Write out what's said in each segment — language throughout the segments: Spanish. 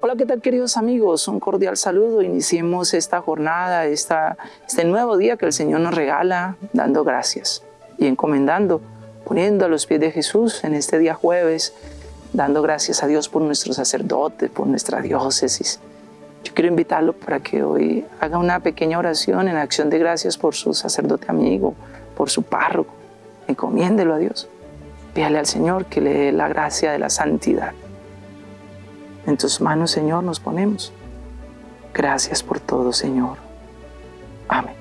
Hola, ¿qué tal queridos amigos? Un cordial saludo. Iniciemos esta jornada, esta, este nuevo día que el Señor nos regala, dando gracias y encomendando, poniendo a los pies de Jesús en este día jueves, dando gracias a Dios por nuestro sacerdote, por nuestra diócesis. Yo quiero invitarlo para que hoy haga una pequeña oración en acción de gracias por su sacerdote amigo, por su párroco. Encomiéndelo a Dios. Pídale al Señor que le dé la gracia de la santidad. En tus manos, Señor, nos ponemos. Gracias por todo, Señor. Amén.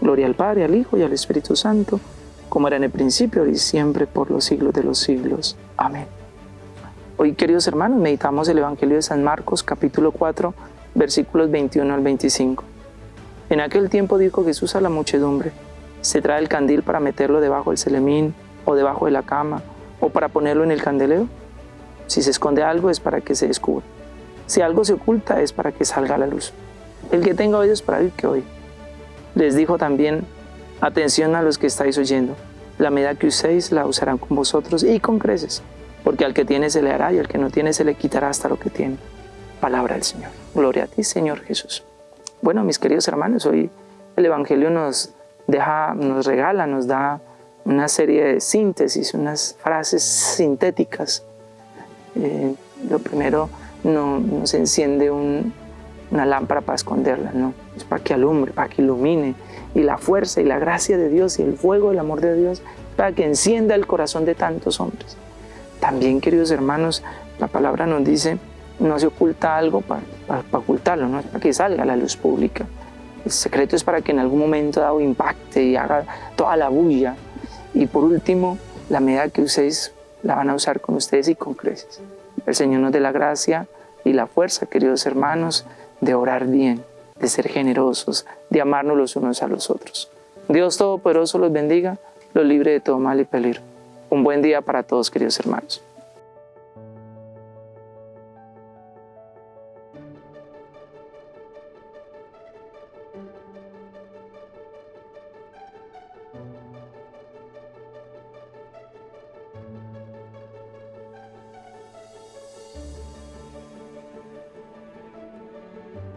Gloria al Padre, al Hijo y al Espíritu Santo, como era en el principio y siempre por los siglos de los siglos. Amén. Hoy, queridos hermanos, meditamos el Evangelio de San Marcos, capítulo 4, versículos 21 al 25. En aquel tiempo dijo Jesús a la muchedumbre, ¿se trae el candil para meterlo debajo del celemín o debajo de la cama o para ponerlo en el candelero? Si se esconde algo es para que se descubra. Si algo se oculta es para que salga a la luz. El que tenga oídos para oír, que oye. Les dijo también, atención a los que estáis oyendo. La medida que uséis la usarán con vosotros y con creces, porque al que tiene se le hará y al que no tiene se le quitará hasta lo que tiene. Palabra del Señor. Gloria a ti, Señor Jesús. Bueno, mis queridos hermanos, hoy el Evangelio nos deja, nos regala, nos da una serie de síntesis, unas frases sintéticas eh, lo primero, no, se enciende una lámpara para esconderla, no, es para que alumbre, para que ilumine. Y la fuerza y la gracia de Dios y el fuego del amor de Dios para que encienda el corazón de tantos hombres. También, queridos hermanos, la palabra nos dice, no se oculta algo para, ocultarlo, no es para que salga a la luz pública. El secreto es para que en algún momento dado impacte y haga toda la bulla. Y por último, la medida que uséis la van a usar con ustedes y con creces. El Señor nos dé la gracia y la fuerza, queridos hermanos, de orar bien, de ser generosos, de amarnos los unos a los otros. Dios Todopoderoso los bendiga, los libre de todo mal y peligro. Un buen día para todos, queridos hermanos.